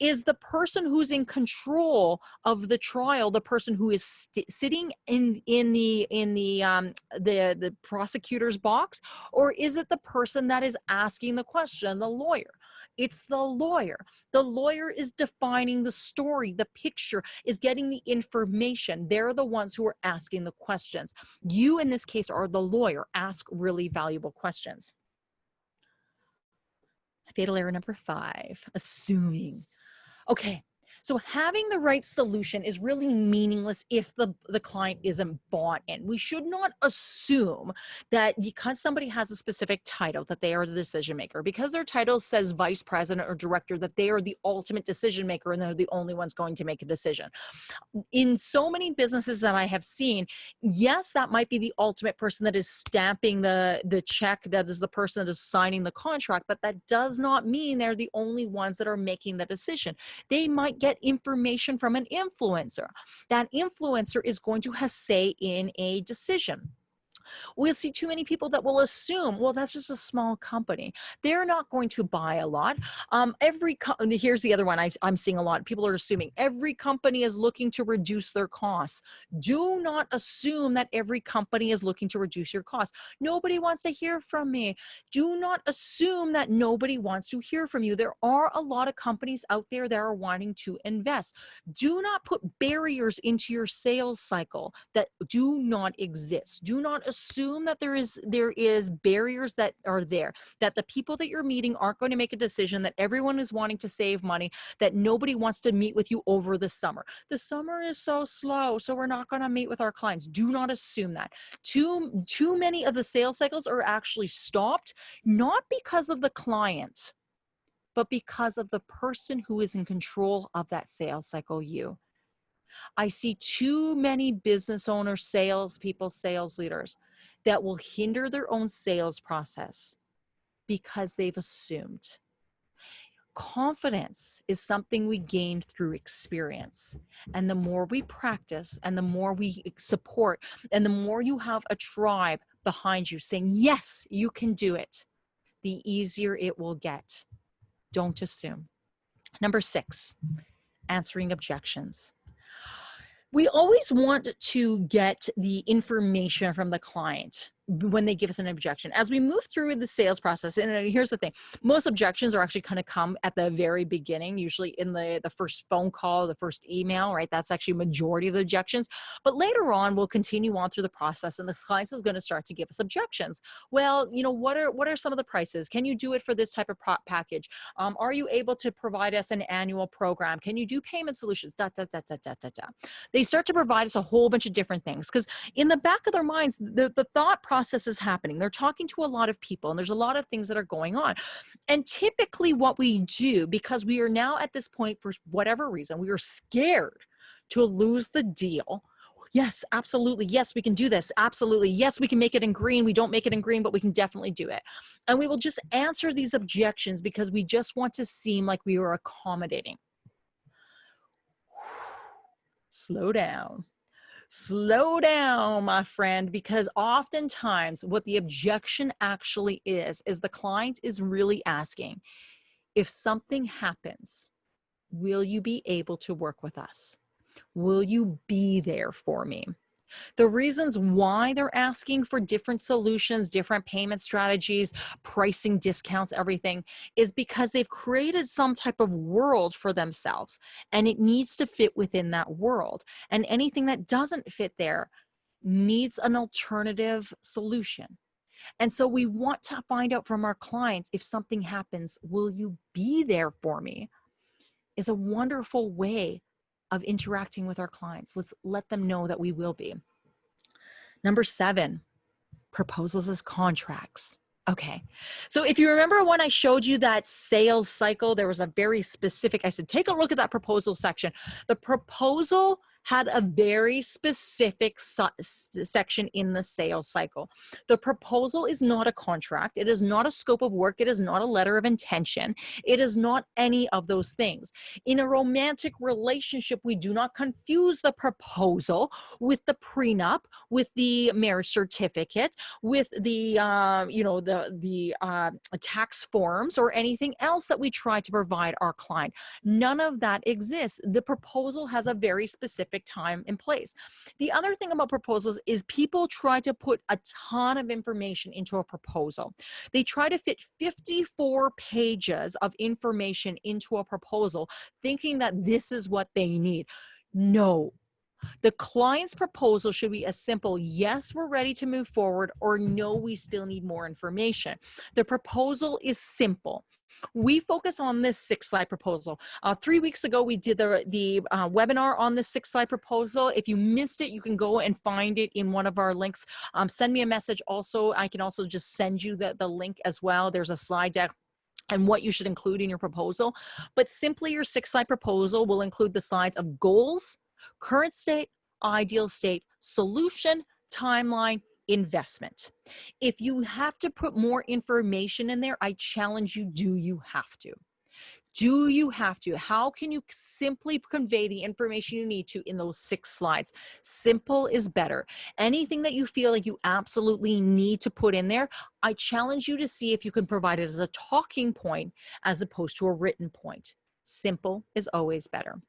is the person who's in control of the trial the person who is sitting in in the in the um the the prosecutor's box or is it the person that is asking the question the lawyer it's the lawyer. The lawyer is defining the story, the picture, is getting the information. They're the ones who are asking the questions. You, in this case, are the lawyer. Ask really valuable questions. Fatal error number five, assuming. Okay, so having the right solution is really meaningless if the, the client isn't bought in. We should not assume that because somebody has a specific title that they are the decision maker, because their title says vice president or director, that they are the ultimate decision maker and they're the only ones going to make a decision. In so many businesses that I have seen, yes, that might be the ultimate person that is stamping the, the check, that is the person that is signing the contract, but that does not mean they're the only ones that are making the decision. They might get information from an influencer. That influencer is going to have say in a decision. We'll see too many people that will assume, well, that's just a small company. They're not going to buy a lot. Um, every here's the other one I, I'm seeing a lot. People are assuming every company is looking to reduce their costs. Do not assume that every company is looking to reduce your costs. Nobody wants to hear from me. Do not assume that nobody wants to hear from you. There are a lot of companies out there that are wanting to invest. Do not put barriers into your sales cycle that do not exist. Do not assume that there is there is barriers that are there that the people that you're meeting aren't going to make a decision that everyone is wanting to save money that nobody wants to meet with you over the summer. The summer is so slow so we're not going to meet with our clients. Do not assume that. Too too many of the sales cycles are actually stopped not because of the client but because of the person who is in control of that sales cycle you I see too many business owners, salespeople, sales leaders that will hinder their own sales process because they've assumed. Confidence is something we gain through experience. And the more we practice and the more we support and the more you have a tribe behind you saying, yes, you can do it, the easier it will get. Don't assume. Number six, answering objections we always want to get the information from the client when they give us an objection. As we move through the sales process, and here's the thing, most objections are actually kind of come at the very beginning, usually in the, the first phone call, the first email, right? That's actually majority of the objections. But later on, we'll continue on through the process and the client is going to start to give us objections. Well, you know, what are, what are some of the prices? Can you do it for this type of package? Um, are you able to provide us an annual program? Can you do payment solutions? Da, da, da, da, da, da. They start to provide us a whole bunch of different things because in the back of their minds, the, the thought process process is happening. They're talking to a lot of people and there's a lot of things that are going on. And typically what we do, because we are now at this point for whatever reason, we are scared to lose the deal. Yes absolutely. Yes we can do this. Absolutely. Yes we can make it in green. We don't make it in green but we can definitely do it. And we will just answer these objections because we just want to seem like we are accommodating. Slow down slow down, my friend, because oftentimes what the objection actually is, is the client is really asking, if something happens, will you be able to work with us? Will you be there for me? The reasons why they're asking for different solutions, different payment strategies, pricing discounts, everything is because they've created some type of world for themselves and it needs to fit within that world. And anything that doesn't fit there needs an alternative solution. And so we want to find out from our clients if something happens, will you be there for me? Is a wonderful way of interacting with our clients. Let's let them know that we will be. Number seven, proposals as contracts. Okay. So if you remember when I showed you that sales cycle, there was a very specific, I said, take a look at that proposal section. The proposal had a very specific section in the sales cycle. The proposal is not a contract. It is not a scope of work. It is not a letter of intention. It is not any of those things. In a romantic relationship, we do not confuse the proposal with the prenup, with the marriage certificate, with the, uh, you know, the, the uh, tax forms or anything else that we try to provide our client. None of that exists. The proposal has a very specific time and place. The other thing about proposals is people try to put a ton of information into a proposal. They try to fit 54 pages of information into a proposal, thinking that this is what they need. No, the client's proposal should be as simple, yes, we're ready to move forward, or no, we still need more information. The proposal is simple. We focus on this six slide proposal. Uh, three weeks ago, we did the, the uh, webinar on the six slide proposal. If you missed it, you can go and find it in one of our links. Um, send me a message also. I can also just send you the, the link as well. There's a slide deck and what you should include in your proposal. But simply your six slide proposal will include the slides of goals, current state, ideal state, solution, timeline, investment. If you have to put more information in there, I challenge you, do you have to? Do you have to? How can you simply convey the information you need to in those six slides? Simple is better. Anything that you feel like you absolutely need to put in there, I challenge you to see if you can provide it as a talking point as opposed to a written point. Simple is always better.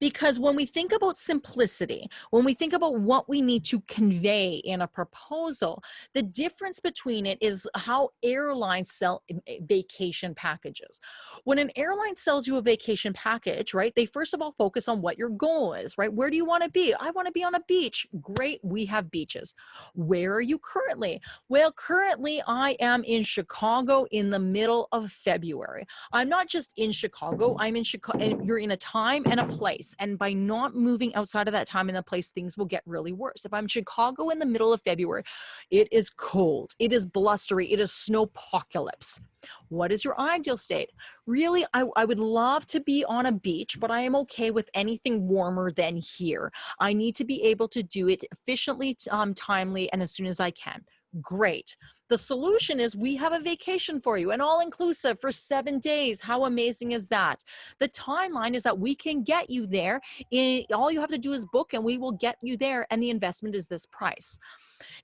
Because when we think about simplicity, when we think about what we need to convey in a proposal, the difference between it is how airlines sell eh, eh, vacation packages. When an airline sells you a vacation package, right, they first of all focus on what your goal is, right? Where do you want to be? I want to be on a beach. Great, we have beaches. Where are you currently? Well, currently I am in Chicago in the middle of February. I'm not just in Chicago, I'm in Chicago, and you're in a time and a place place. And by not moving outside of that time and the place, things will get really worse. If I'm Chicago in the middle of February, it is cold, it is blustery, it is snowpocalypse. What is your ideal state? Really, I, I would love to be on a beach, but I am okay with anything warmer than here. I need to be able to do it efficiently, um, timely, and as soon as I can. Great. The solution is we have a vacation for you, an all inclusive for seven days. How amazing is that? The timeline is that we can get you there. In, all you have to do is book and we will get you there. And the investment is this price.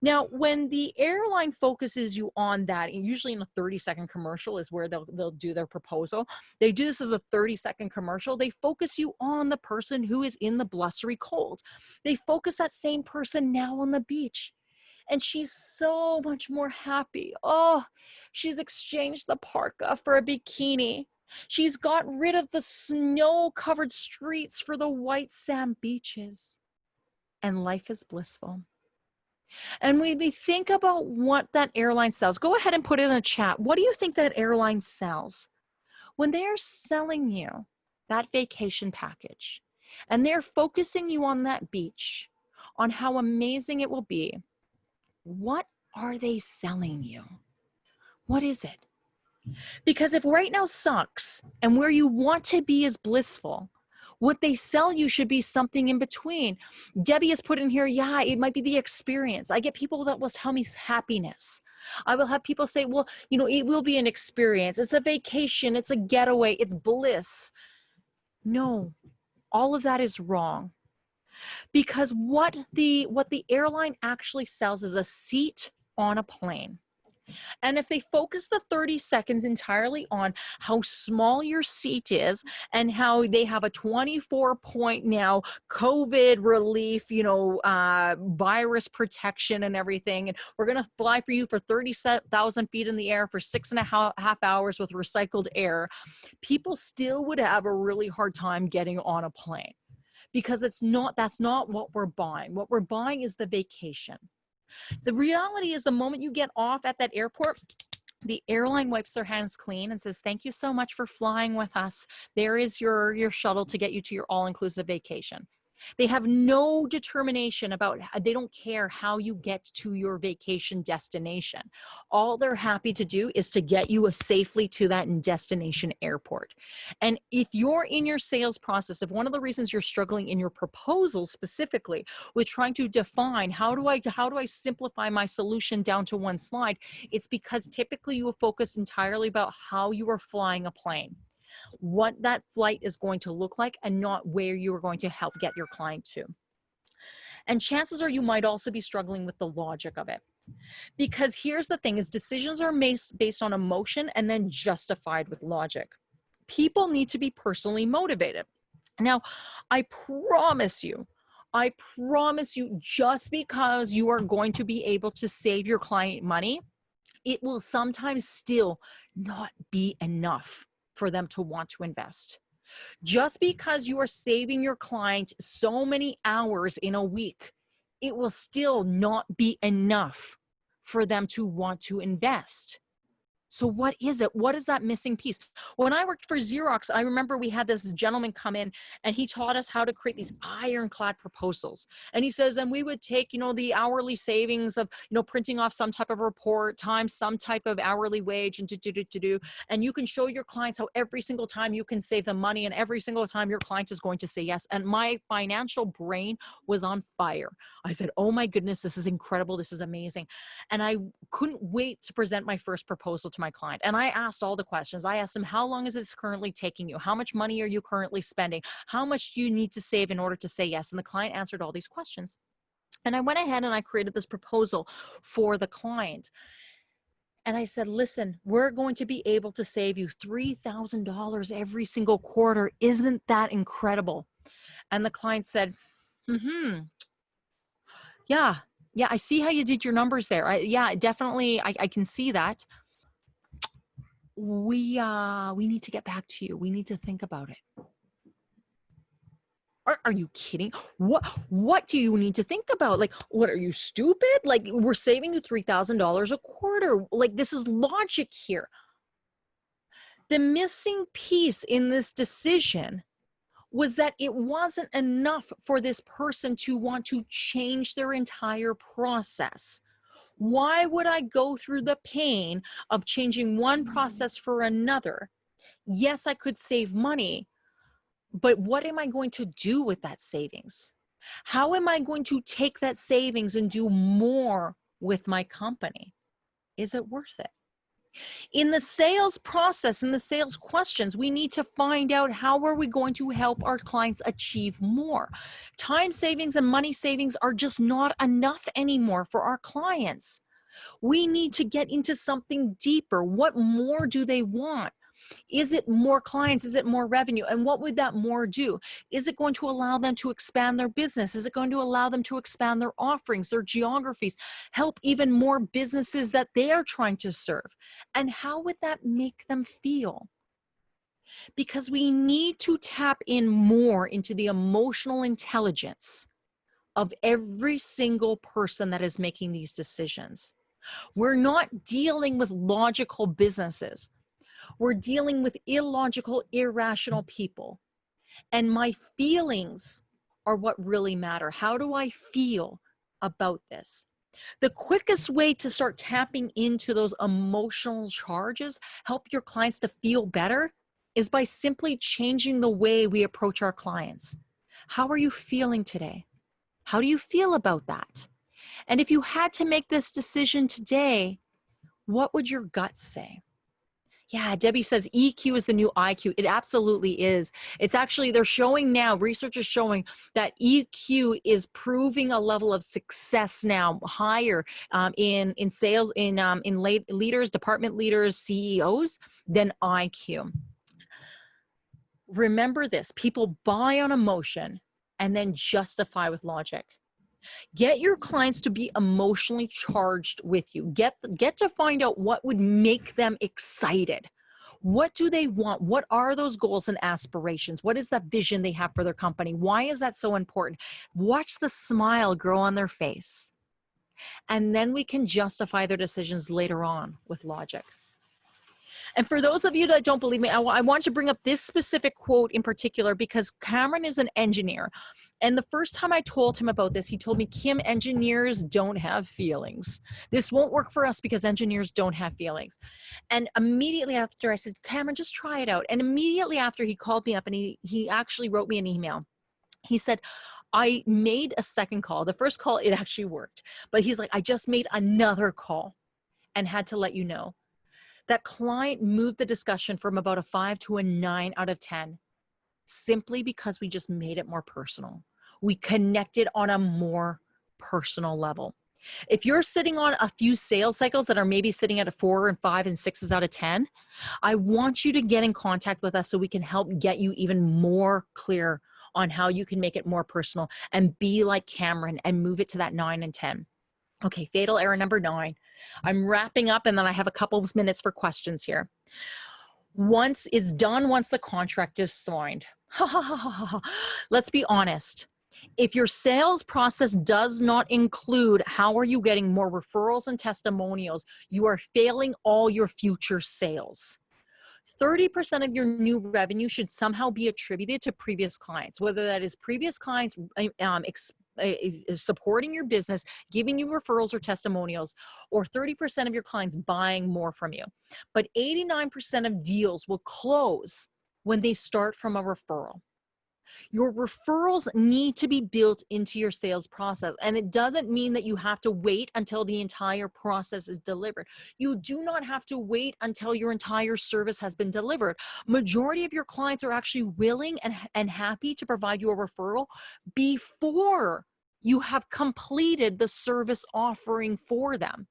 Now, when the airline focuses you on that, usually in a 30 second commercial is where they'll, they'll do their proposal. They do this as a 30 second commercial. They focus you on the person who is in the blustery cold. They focus that same person now on the beach and she's so much more happy. Oh, she's exchanged the parka for a bikini. She's got rid of the snow covered streets for the white sand beaches. And life is blissful. And when we think about what that airline sells, go ahead and put it in the chat. What do you think that airline sells? When they're selling you that vacation package and they're focusing you on that beach, on how amazing it will be, what are they selling you? What is it? Because if right now sucks and where you want to be is blissful, what they sell you should be something in between. Debbie has put in here, yeah, it might be the experience. I get people that will tell me happiness. I will have people say, well, you know, it will be an experience. It's a vacation. It's a getaway. It's bliss. No, all of that is wrong because what the what the airline actually sells is a seat on a plane. And if they focus the 30 seconds entirely on how small your seat is and how they have a 24 point now COVID relief, you know, uh, virus protection and everything, and we're going to fly for you for 30,000 feet in the air for six and a half hours with recycled air, people still would have a really hard time getting on a plane because it's not, that's not what we're buying. What we're buying is the vacation. The reality is the moment you get off at that airport, the airline wipes their hands clean and says, thank you so much for flying with us. There is your, your shuttle to get you to your all-inclusive vacation. They have no determination about, they don't care how you get to your vacation destination. All they're happy to do is to get you safely to that destination airport. And if you're in your sales process, if one of the reasons you're struggling in your proposal specifically with trying to define how do I, how do I simplify my solution down to one slide, it's because typically you will focus entirely about how you are flying a plane what that flight is going to look like and not where you are going to help get your client to. And chances are you might also be struggling with the logic of it. Because here's the thing is decisions are based on emotion and then justified with logic. People need to be personally motivated. Now, I promise you, I promise you, just because you are going to be able to save your client money, it will sometimes still not be enough for them to want to invest. Just because you are saving your client so many hours in a week, it will still not be enough for them to want to invest. So what is it? What is that missing piece? When I worked for Xerox, I remember we had this gentleman come in and he taught us how to create these ironclad proposals. And he says, and we would take, you know, the hourly savings of, you know, printing off some type of report times some type of hourly wage and to do, to, to do. And you can show your clients how every single time you can save them money and every single time your client is going to say yes. And my financial brain was on fire. I said, oh my goodness, this is incredible. This is amazing. And I couldn't wait to present my first proposal to my client and I asked all the questions. I asked them, how long is this currently taking you? How much money are you currently spending? How much do you need to save in order to say yes? And the client answered all these questions. And I went ahead and I created this proposal for the client. And I said, listen, we're going to be able to save you $3,000 every single quarter. Isn't that incredible? And the client said, mm-hmm, yeah, yeah, I see how you did your numbers there. I, yeah, definitely, I, I can see that we uh we need to get back to you. We need to think about it. Are, are you kidding? What what do you need to think about? Like what are you stupid? Like we're saving you three thousand dollars a quarter. Like this is logic here. The missing piece in this decision was that it wasn't enough for this person to want to change their entire process why would I go through the pain of changing one mm-hmm. process for another? Yes, I could save money, but what am I going to do with that savings? How am I going to take that savings and do more with my company? Is it worth it? In the sales process, in the sales questions, we need to find out how are we going to help our clients achieve more. Time savings and money savings are just not enough anymore for our clients. We need to get into something deeper. What more do they want? Is it more clients? Is it more revenue? And what would that more do? Is it going to allow them to expand their business? Is it going to allow them to expand their offerings, their geographies, help even more businesses that they are trying to serve? And how would that make them feel? Because we need to tap in more into the emotional intelligence of every single person that is making these decisions. We're not dealing with logical businesses. We're dealing with illogical, irrational people. And my feelings are what really matter. How do I feel about this? The quickest way to start tapping into those emotional charges, help your clients to feel better, is by simply changing the way we approach our clients. How are you feeling today? How do you feel about that? And if you had to make this decision today, what would your gut say? Yeah, Debbie says EQ is the new IQ. It absolutely is. It's actually, they're showing now, research is showing that EQ is proving a level of success now higher um, in, in sales, in, um, in leaders, department leaders, CEOs than IQ. Remember this, people buy on emotion and then justify with logic. Get your clients to be emotionally charged with you. Get, get to find out what would make them excited. What do they want? What are those goals and aspirations? What is that vision they have for their company? Why is that so important? Watch the smile grow on their face. And then we can justify their decisions later on with logic. And for those of you that don't believe me, I, want to bring up this specific quote in particular because Cameron is an engineer. And the first time I told him about this, he told me, Kim, engineers don't have feelings. This won't work for us because engineers don't have feelings. And immediately after I said, Cameron, just try it out. And immediately after he called me up and he, he actually wrote me an email. He said, I made a second call. The first call, it actually worked. But he's like, I just made another call and had to let you know that client moved the discussion from about a five to a nine out of 10 simply because we just made it more personal. We connected on a more personal level. If you're sitting on a few sales cycles that are maybe sitting at a four and five and sixes out of 10, I want you to get in contact with us so we can help get you even more clear on how you can make it more personal and be like Cameron and move it to that nine and 10. Okay, fatal error number nine. I'm wrapping up and then I have a couple of minutes for questions here. Once it's done, once the contract is signed, let's be honest. If your sales process does not include how are you getting more referrals and testimonials, you are failing all your future sales. 30% of your new revenue should somehow be attributed to previous clients, whether that is previous clients um, supporting your business, giving you referrals or testimonials, or 30% of your clients buying more from you. But 89% of deals will close when they start from a referral. Your referrals need to be built into your sales process. And it doesn't mean that you have to wait until the entire process is delivered. You do not have to wait until your entire service has been delivered. Majority of your clients are actually willing and, and happy to provide you a referral before you have completed the service offering for them.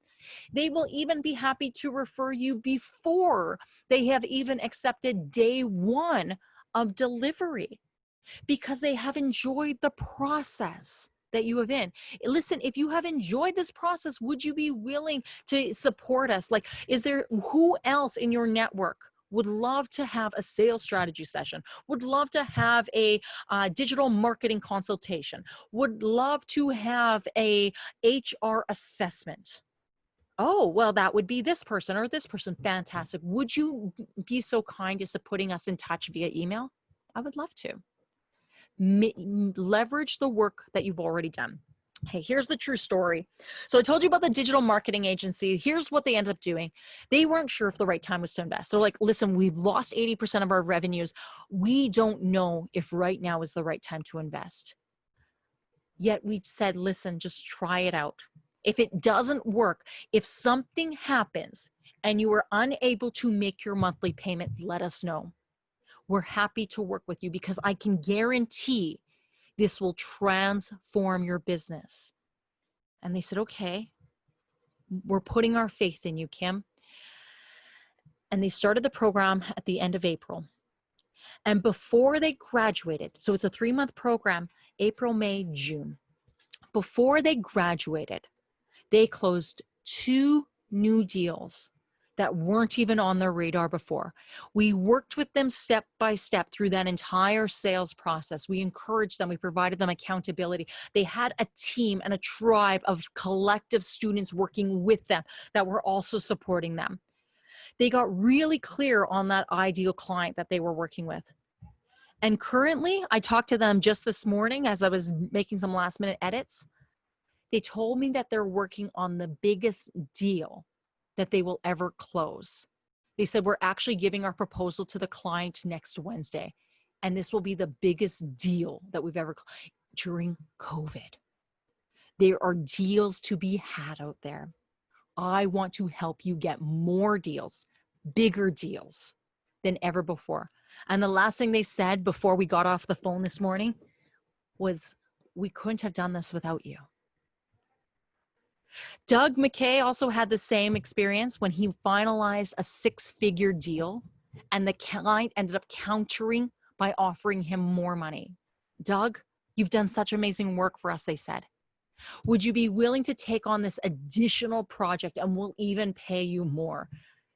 They will even be happy to refer you before they have even accepted day one of delivery because they have enjoyed the process that you have in. Listen, if you have enjoyed this process, would you be willing to support us? Like, is there who else in your network would love to have a sales strategy session, would love to have a uh, digital marketing consultation, would love to have a HR assessment? Oh, well, that would be this person or this person. Fantastic. Would you be so kind as to putting us in touch via email? I would love to leverage the work that you've already done. Hey, here's the true story. So I told you about the digital marketing agency. Here's what they ended up doing. They weren't sure if the right time was to invest. They're like, listen, we've lost 80% of our revenues. We don't know if right now is the right time to invest. Yet we said, listen, just try it out. If it doesn't work, if something happens and you are unable to make your monthly payment, let us know we're happy to work with you because I can guarantee this will transform your business. And they said, okay, we're putting our faith in you, Kim. And they started the program at the end of April. And before they graduated, so it's a three month program, April, May, June. Before they graduated, they closed two new deals that weren't even on their radar before. We worked with them step by step through that entire sales process. We encouraged them, we provided them accountability. They had a team and a tribe of collective students working with them that were also supporting them. They got really clear on that ideal client that they were working with. And currently, I talked to them just this morning as I was making some last minute edits. They told me that they're working on the biggest deal that they will ever close. They said, we're actually giving our proposal to the client next Wednesday. And this will be the biggest deal that we've ever during COVID. There are deals to be had out there. I want to help you get more deals, bigger deals than ever before. And the last thing they said before we got off the phone this morning was, we couldn't have done this without you. Doug McKay also had the same experience when he finalized a six figure deal and the client ended up countering by offering him more money. Doug, you've done such amazing work for us, they said. Would you be willing to take on this additional project and we'll even pay you more?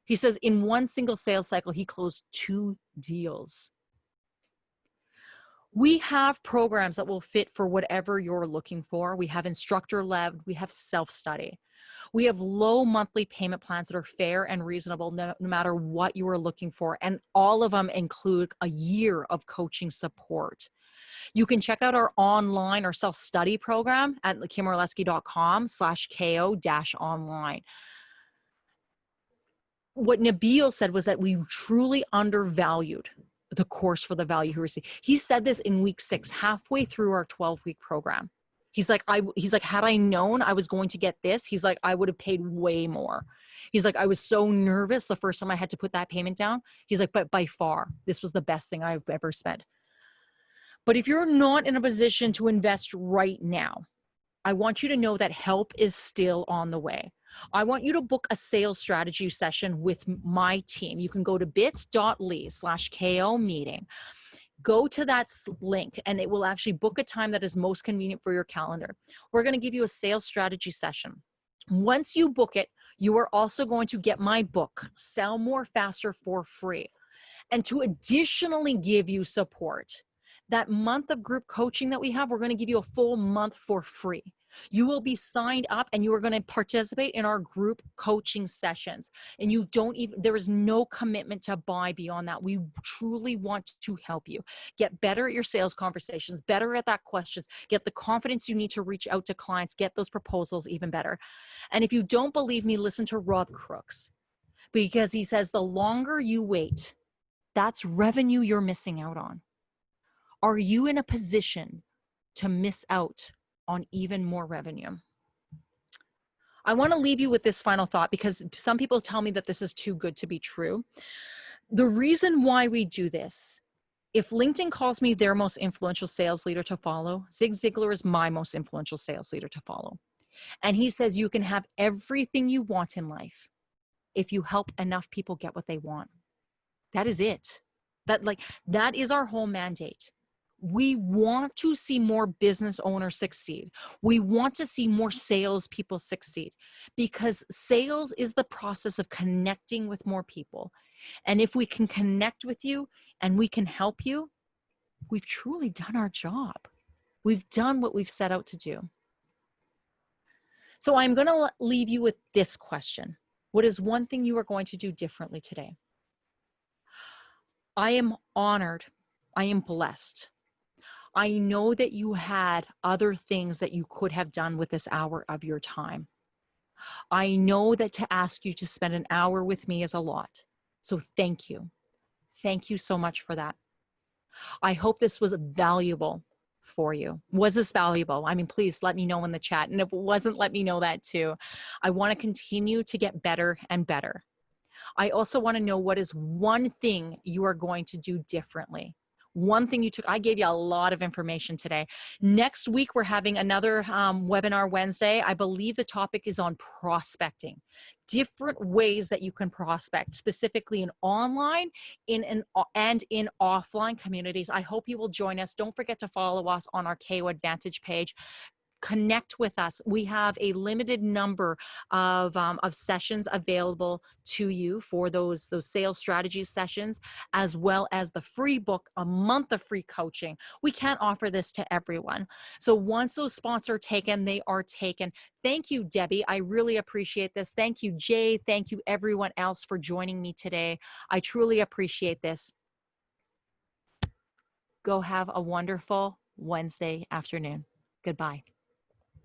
He says in one single sales cycle, he closed two deals. We have programs that will fit for whatever you're looking for. We have instructor led, we have self study. We have low monthly payment plans that are fair and reasonable no, no, matter what you are looking for. And all of them include a year of coaching support. You can check out our online or self-study program at kimorlesky.com slash ko dash online. What Nabil said was that we truly undervalued the course for the value he received. He said this in week six, halfway through our 12 week program. He's like, I, he's like, had I known I was going to get this, he's like, I would have paid way more. He's like, I was so nervous the first time I had to put that payment down. He's like, but by far, this was the best thing I've ever spent. But if you're not in a position to invest right now, I want you to know that help is still on the way. I want you to book a sales strategy session with my team. You can go to bit.ly slash KO meeting. Go to that link and it will actually book a time that is most convenient for your calendar. We're going to give you a sales strategy session. Once you book it, you are also going to get my book, Sell More Faster for free. And to additionally give you support, that month of group coaching that we have, we're going to give you a full month for free. You will be signed up and you are going to participate in our group coaching sessions. And you don't even, there is no commitment to buy beyond that. We truly want to help you get better at your sales conversations, better at that questions, get the confidence you need to reach out to clients, get those proposals even better. And if you don't believe me, listen to Rob Crooks because he says the longer you wait, that's revenue you're missing out on. Are you in a position to miss out on even more revenue? I want to leave you with this final thought because some people tell me that this is too good to be true. The reason why we do this, if LinkedIn calls me their most influential sales leader to follow, Zig Ziglar is my most influential sales leader to follow. And he says you can have everything you want in life if you help enough people get what they want. That is it. That like that is our whole mandate we want to see more business owners succeed. We want to see more salespeople succeed because sales is the process of connecting with more people. And if we can connect with you and we can help you, we've truly done our job. We've done what we've set out to do. So I'm going to leave you with this question. What is one thing you are going to do differently today? I am honored. I am blessed I know that you had other things that you could have done with this hour of your time. I know that to ask you to spend an hour with me is a lot. So thank you. Thank you so much for that. I hope this was valuable for you. Was this valuable? I mean, please let me know in the chat. And if it wasn't, let me know that too. I want to continue to get better and better. I also want to know what is one thing you are going to do differently one thing you took. I gave you a lot of information today. Next week, we're having another um, webinar Wednesday. I believe the topic is on prospecting, different ways that you can prospect, specifically in online in an, and in offline communities. I hope you will join us. Don't forget to follow us on our KO Advantage page connect with us. We have a limited number of, um, of sessions available to you for those, those sales strategy sessions, as well as the free book, a month of free coaching. We can't offer this to everyone. So once those spots are taken, they are taken. Thank you, Debbie. I really appreciate this. Thank you, Jay. Thank you, everyone else for joining me today. I truly appreciate this. Go have a wonderful Wednesday afternoon. Goodbye.